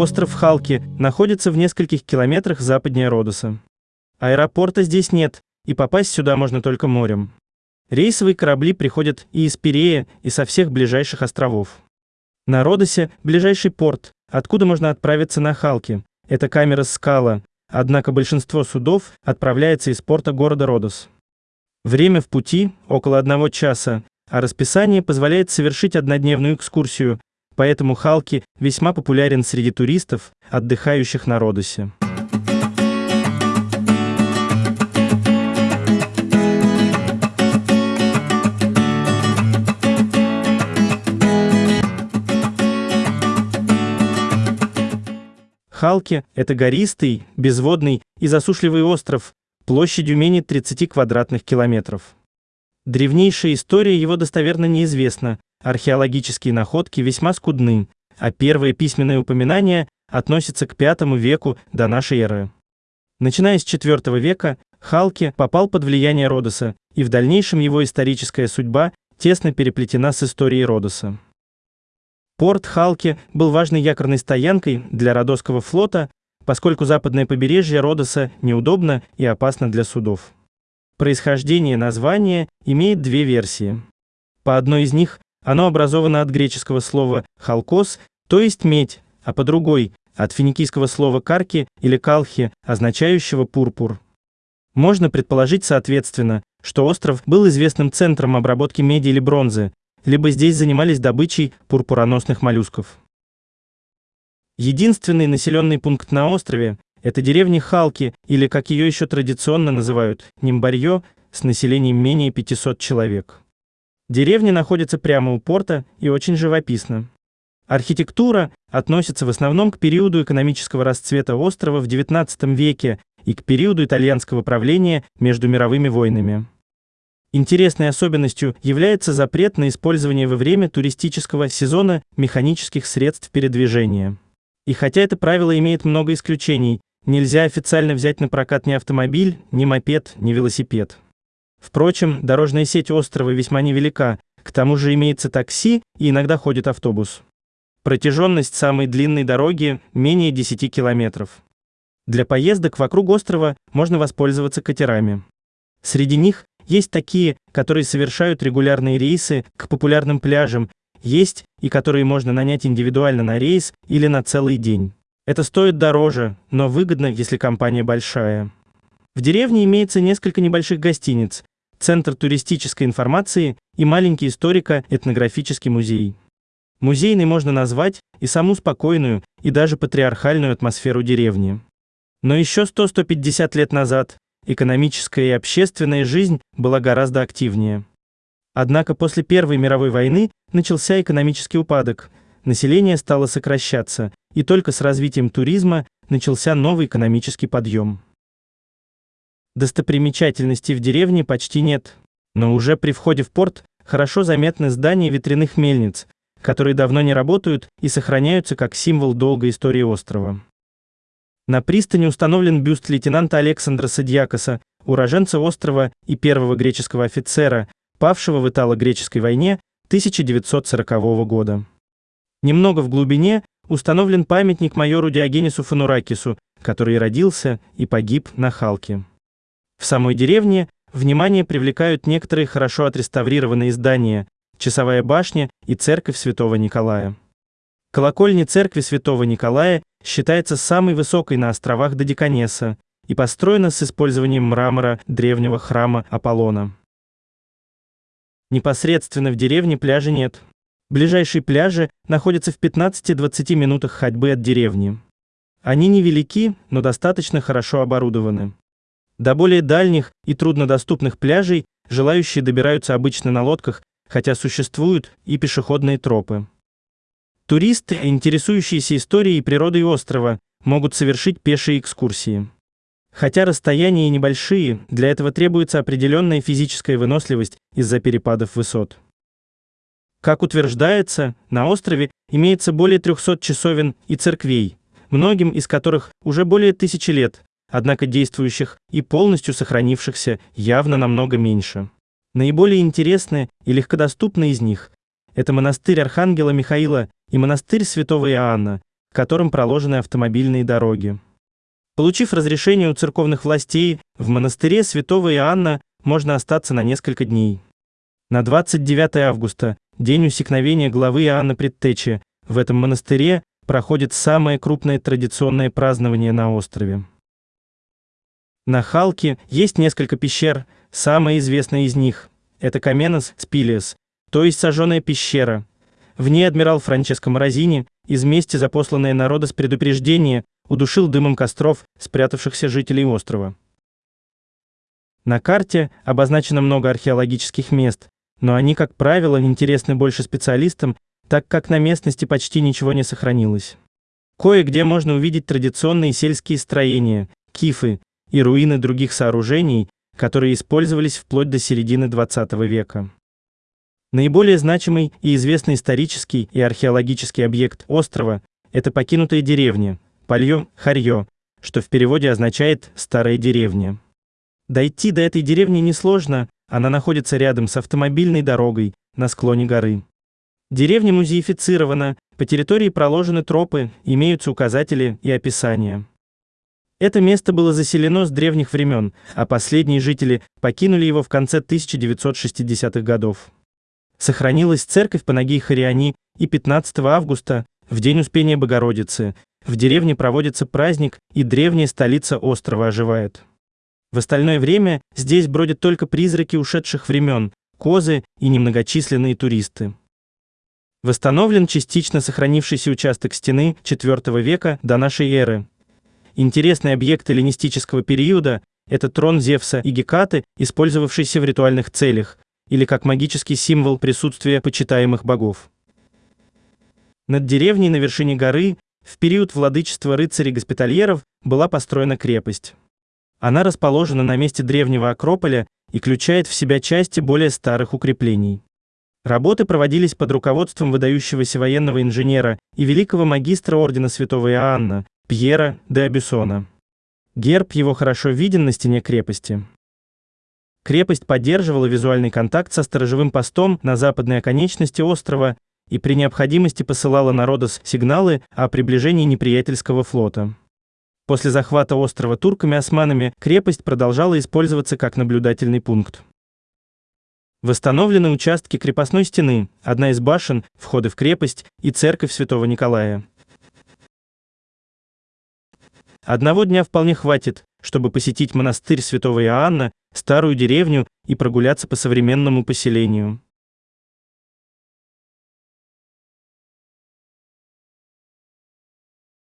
Остров Халки находится в нескольких километрах западнее Родоса. Аэропорта здесь нет, и попасть сюда можно только морем. Рейсовые корабли приходят и из Пирея, и со всех ближайших островов. На Родосе ближайший порт, откуда можно отправиться на Халки. Это камера Скала, однако большинство судов отправляется из порта города Родос. Время в пути – около одного часа, а расписание позволяет совершить однодневную экскурсию, поэтому Халки весьма популярен среди туристов, отдыхающих на Родосе. Халки – это гористый, безводный и засушливый остров, площадью менее 30 квадратных километров. Древнейшая история его достоверно неизвестна, археологические находки весьма скудны, а первые письменные упоминания относятся к V веку до нашей эры. Начиная с IV века, Халки попал под влияние Родоса, и в дальнейшем его историческая судьба тесно переплетена с историей Родоса. Порт Халки был важной якорной стоянкой для Родосского флота, поскольку западное побережье Родоса неудобно и опасно для судов. Происхождение названия имеет две версии. По одной из них оно образовано от греческого слова «халкос», то есть «медь», а по другой – от финикийского слова «карки» или «калхи», означающего «пурпур». Можно предположить, соответственно, что остров был известным центром обработки меди или бронзы, либо здесь занимались добычей пурпуроносных моллюсков. Единственный населенный пункт на острове – это деревня Халки, или, как ее еще традиционно называют, Нимбарье, с населением менее 500 человек. Деревня находится прямо у порта и очень живописна. Архитектура относится в основном к периоду экономического расцвета острова в XIX веке и к периоду итальянского правления между мировыми войнами. Интересной особенностью является запрет на использование во время туристического сезона механических средств передвижения. И хотя это правило имеет много исключений, нельзя официально взять на прокат ни автомобиль, ни мопед, ни велосипед. Впрочем, дорожная сеть острова весьма невелика, к тому же имеется такси и иногда ходит автобус. Протяженность самой длинной дороги менее 10 километров. Для поездок вокруг острова можно воспользоваться катерами. Среди них есть такие, которые совершают регулярные рейсы к популярным пляжам, есть и которые можно нанять индивидуально на рейс или на целый день. Это стоит дороже, но выгодно, если компания большая. В деревне имеется несколько небольших гостиниц, центр туристической информации и маленький историко-этнографический музей. Музейной можно назвать и саму спокойную, и даже патриархальную атмосферу деревни. Но еще 100-150 лет назад экономическая и общественная жизнь была гораздо активнее. Однако после Первой мировой войны начался экономический упадок, население стало сокращаться, и только с развитием туризма начался новый экономический подъем. Достопримечательностей в деревне почти нет, но уже при входе в порт хорошо заметны здания ветряных мельниц, которые давно не работают и сохраняются как символ долгой истории острова. На пристани установлен бюст лейтенанта Александра Садьякоса, уроженца острова и первого греческого офицера, павшего в Итало-греческой войне 1940 года. Немного в глубине установлен памятник майору Диогенису Фануракису, который родился и погиб на Халке. В самой деревне внимание привлекают некоторые хорошо отреставрированные здания, часовая башня и церковь Святого Николая. Колокольня церкви Святого Николая считается самой высокой на островах Додеканеса и построена с использованием мрамора древнего храма Аполлона. Непосредственно в деревне пляжа нет. Ближайшие пляжи находятся в 15-20 минутах ходьбы от деревни. Они невелики, но достаточно хорошо оборудованы. До более дальних и труднодоступных пляжей желающие добираются обычно на лодках, хотя существуют и пешеходные тропы. Туристы, интересующиеся историей и природой острова, могут совершить пешие экскурсии. Хотя расстояния небольшие, для этого требуется определенная физическая выносливость из-за перепадов высот. Как утверждается, на острове имеется более 300 часовен и церквей, многим из которых уже более тысячи лет, однако действующих и полностью сохранившихся явно намного меньше. Наиболее интересные и легкодоступные из них – это монастырь Архангела Михаила и монастырь Святого Иоанна, которым проложены автомобильные дороги. Получив разрешение у церковных властей, в монастыре святого Иоанна можно остаться на несколько дней. На 29 августа, день усекновения главы Иоанна Предтечи, в этом монастыре проходит самое крупное традиционное празднование на острове. На Халке есть несколько пещер, самая известная из них – это Каменос Спилиес, то есть сожженная пещера. В ней адмирал Франческо Морозини, из мести запосланное народа с предупреждения, удушил дымом костров спрятавшихся жителей острова. На карте обозначено много археологических мест, но они, как правило, интересны больше специалистам, так как на местности почти ничего не сохранилось. Кое-где можно увидеть традиционные сельские строения, кифы и руины других сооружений, которые использовались вплоть до середины 20 века. Наиболее значимый и известный исторический и археологический объект острова – это покинутая деревня, Пальё, Харьё, что в переводе означает «старая деревня». Дойти до этой деревни несложно, она находится рядом с автомобильной дорогой на склоне горы. Деревня музеифицирована, по территории проложены тропы, имеются указатели и описания. Это место было заселено с древних времен, а последние жители покинули его в конце 1960-х годов. Сохранилась церковь Панагии Хариани, и 15 августа, в день Успения Богородицы, в деревне проводится праздник, и древняя столица острова оживает. В остальное время здесь бродят только призраки ушедших времен, козы и немногочисленные туристы. Восстановлен частично сохранившийся участок стены IV века до нашей эры. Интересный объект эллинистического периода – это трон Зевса и Гекаты, использовавшийся в ритуальных целях, или как магический символ присутствия почитаемых богов. Над деревней на вершине горы в период владычества рыцарей-госпитальеров была построена крепость. Она расположена на месте древнего Акрополя и включает в себя части более старых укреплений. Работы проводились под руководством выдающегося военного инженера и великого магистра ордена святого Иоанна Пьера де Абюсона. Герб его хорошо виден на стене крепости. Крепость поддерживала визуальный контакт со сторожевым постом на западной оконечности острова и при необходимости посылала на Родос сигналы о приближении неприятельского флота. После захвата острова турками-османами крепость продолжала использоваться как наблюдательный пункт. Восстановлены участки крепостной стены, одна из башен, входы в крепость и церковь Святого Николая. Одного дня вполне хватит, чтобы посетить монастырь Святого Иоанна, старую деревню и прогуляться по современному поселению.